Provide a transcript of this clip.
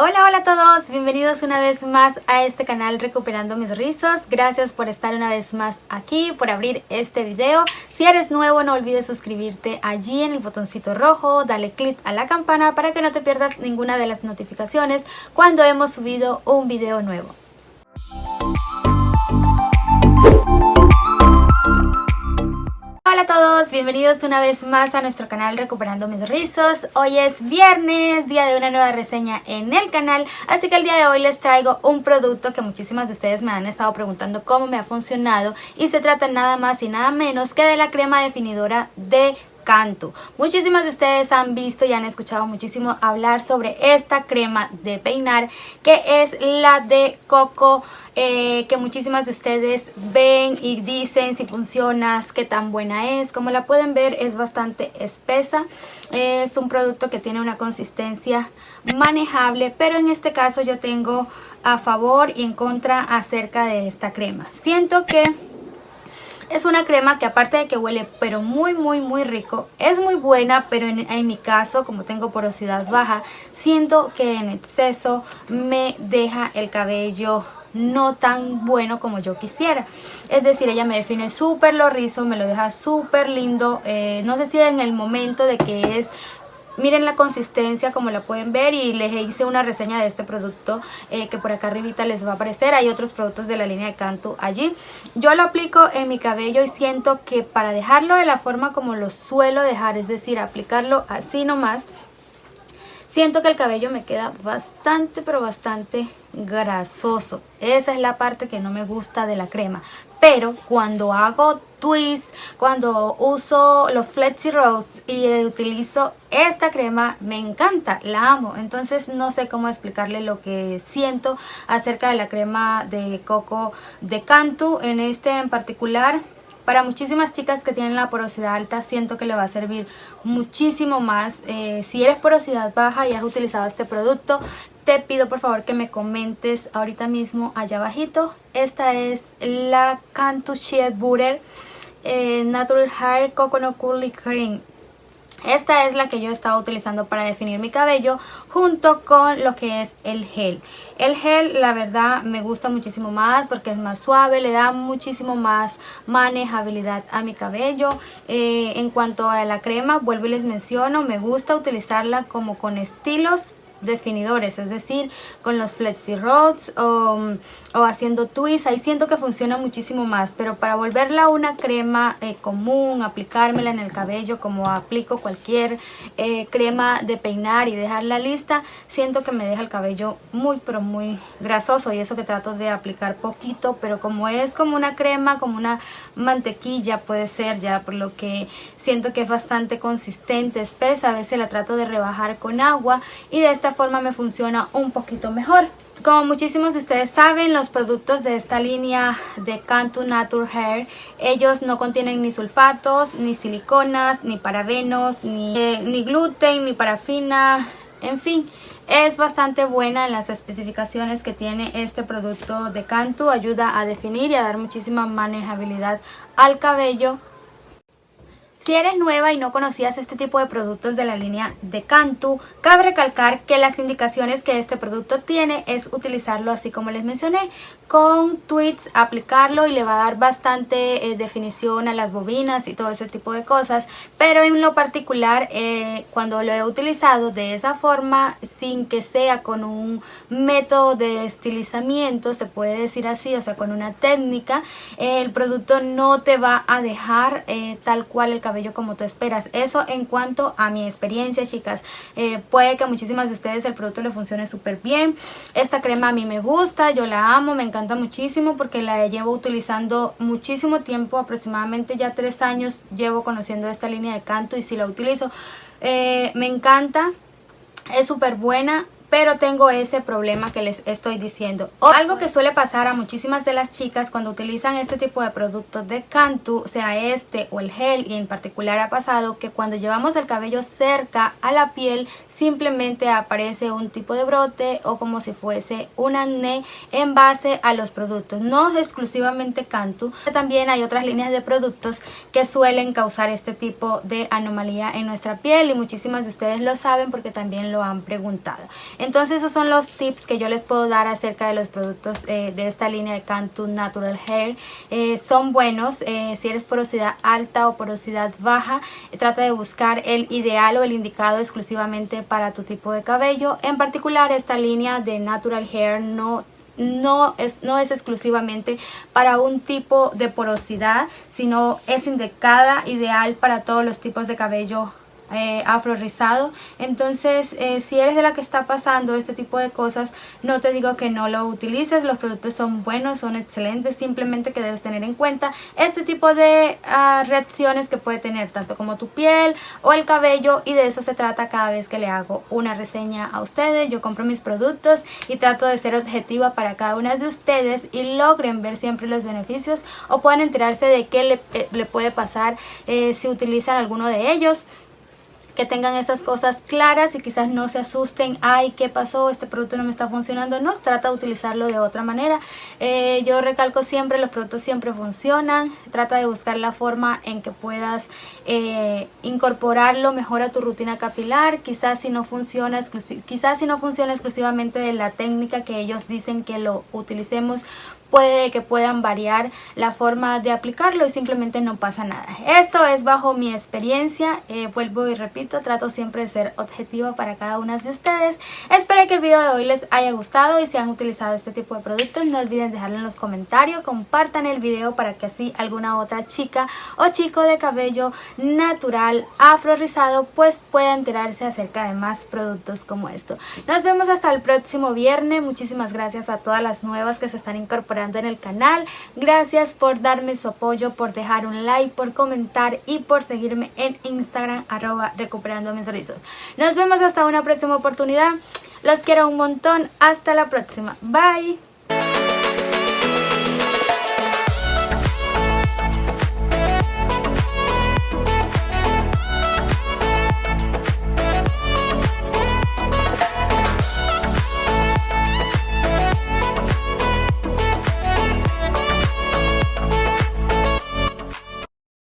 Hola, hola a todos, bienvenidos una vez más a este canal Recuperando Mis Rizos. Gracias por estar una vez más aquí, por abrir este video. Si eres nuevo no olvides suscribirte allí en el botoncito rojo, dale click a la campana para que no te pierdas ninguna de las notificaciones cuando hemos subido un video nuevo. Hola a todos, bienvenidos una vez más a nuestro canal Recuperando Mis Rizos. Hoy es viernes, día de una nueva reseña en el canal, así que el día de hoy les traigo un producto que muchísimas de ustedes me han estado preguntando cómo me ha funcionado y se trata nada más y nada menos que de la crema definidora de Cantu. Muchísimas de ustedes han visto y han escuchado muchísimo hablar sobre esta crema de peinar que es la de coco eh, que muchísimas de ustedes ven y dicen si funciona, qué tan buena es. Como la pueden ver es bastante espesa, es un producto que tiene una consistencia manejable, pero en este caso yo tengo a favor y en contra acerca de esta crema. Siento que es una crema que aparte de que huele pero muy muy muy rico, es muy buena pero en, mi caso como tengo porosidad baja, siento que en exceso me deja el cabello no tan bueno como yo quisiera. Es decir, ella me define súper lo rizo, me lo deja súper lindo. Eh, no sé si en el momento de que es Miren la consistencia como la pueden ver y les hice una reseña de este producto eh, que por acá arribita les va a aparecer. Hay otros productos de la línea de Cantu allí. Yo lo aplico en mi cabello y siento que para dejarlo de la forma como lo suelo dejar, es decir, aplicarlo así nomás, Siento que el cabello me queda bastante, pero bastante grasoso. Esa es la parte que no me gusta de la crema. Pero cuando hago twists, cuando uso los Flexi Rose y utilizo esta crema, me encanta, la amo. Entonces no sé cómo explicarle lo que siento acerca de la crema de coco de Cantu. En este en particular para muchísimas chicas que tienen la porosidad alta siento que le va a servir muchísimo más. Eh, si eres porosidad baja y has utilizado este producto, te pido por favor que me comentes ahorita mismo allá abajito. Esta es la Cantu Sheet Butter eh, Natural Hair Coconut Curly Cream. Esta es la que yo estaba utilizando para definir mi cabello junto con lo que es el gel. El gel la verdad me gusta muchísimo más porque es más suave, le da muchísimo más manejabilidad a mi cabello. Eh, en cuanto a la crema, vuelvo y les menciono, me gusta utilizarla como con estilos definidores, es decir, con los Flexi Rods o, haciendo twists, ahí siento que funciona muchísimo más, pero para volverla una crema eh, común, aplicármela en el cabello como aplico cualquier eh, crema de peinar y dejarla lista, siento que me deja el cabello muy pero muy grasoso y eso que trato de aplicar poquito, pero como es como una crema, como una mantequilla puede ser ya, por lo que siento que es bastante consistente, espesa, a veces la trato de rebajar con agua y de esta forma me funciona un poquito mejor. Como muchísimos de ustedes saben, los productos de esta línea de Cantu Nature Hair, ellos no contienen ni sulfatos, ni siliconas, ni parabenos, ni, eh, ni gluten, ni parafina, en fin. Es bastante buena en las especificaciones que tiene este producto de Cantu. Ayuda a definir y a dar muchísima manejabilidad al cabello si eres nueva y no conocías este tipo de productos de la línea de Cantu, cabe recalcar que las indicaciones que este producto tiene es utilizarlo así como les mencioné, con tweets, aplicarlo y le va a dar bastante eh, definición a las bobinas y todo ese tipo de cosas, pero en lo particular eh, cuando lo he utilizado de esa forma, sin que sea con un método de estilizamiento, se puede decir así, o sea con una técnica, el producto no te va a dejar eh, tal cual el cabello como tú esperas. Eso en cuanto a mi experiencia, chicas. Eh, puede que a muchísimas de ustedes el producto le funcione súper bien. Esta crema a mí me gusta, yo la amo, me encanta muchísimo porque la llevo utilizando muchísimo tiempo, aproximadamente ya tres años llevo conociendo esta línea de canto y si la utilizo. Eh, me encanta, es súper buena, pero tengo ese problema que les estoy diciendo. algo que suele pasar a muchísimas de las chicas cuando utilizan este tipo de productos de Cantu, sea este o el gel, y en particular ha pasado que cuando llevamos el cabello cerca a la piel simplemente aparece un tipo de brote o como si fuese un acné en base a los productos. No exclusivamente Cantu, también hay otras líneas de productos que suelen causar este tipo de anomalía en nuestra piel y muchísimas de ustedes lo saben porque también lo han preguntado. Entonces esos son los tips que yo les puedo dar acerca de los productos eh, de esta línea de Cantu Natural Hair. Eh, son buenos eh, si eres porosidad alta o porosidad baja. trata de buscar el ideal o el indicado exclusivamente para tu tipo de cabello. En particular esta línea de Natural Hair no no es, no es exclusivamente para un tipo de porosidad, sino es indicada, ideal para todos los tipos de cabello eh, afro rizado entonces eh, si eres de la que está pasando este tipo de cosas no te digo que no lo utilices los productos son buenos son excelentes simplemente que debes tener en cuenta este tipo de ah, reacciones que puede tener tanto como tu piel o el cabello y de eso se trata cada vez que le hago una reseña a ustedes. Yo compro mis productos y trato de ser objetiva para cada una de ustedes y logren ver siempre los beneficios o puedan enterarse de qué le, eh, le puede pasar si utilizan alguno de ellos que tengan esas cosas claras y quizás no se asusten, ay, ¿qué pasó? Este producto no me está funcionando. No, trata de utilizarlo de otra manera. Eh, yo recalco siempre, los productos siempre funcionan. Trata de buscar la forma en que puedas eh, incorporarlo mejor a tu rutina capilar. Quizás si no funciona, quizás si no funciona exclusivamente de la técnica que ellos dicen que lo utilicemos, puede que puedan variar la forma de aplicarlo y simplemente no pasa nada. Esto es bajo mi experiencia, eh, vuelvo y repito, trato siempre de ser objetiva para cada una de ustedes. Espero que el video de hoy les haya gustado y si han utilizado este tipo de productos no olviden dejarlo en los comentarios, compartan el video para que así alguna otra chica o chico de cabello natural afro rizado pues pueda enterarse acerca de más productos como esto. Nos vemos hasta el próximo viernes, muchísimas gracias a todas las nuevas que se están incorporando en el canal. Gracias por darme su apoyo, por dejar un like, por comentar y por seguirme en Instagram arroba recuperando mis rizos. Nos vemos hasta una próxima oportunidad. Los quiero un montón. Hasta la próxima. Bye.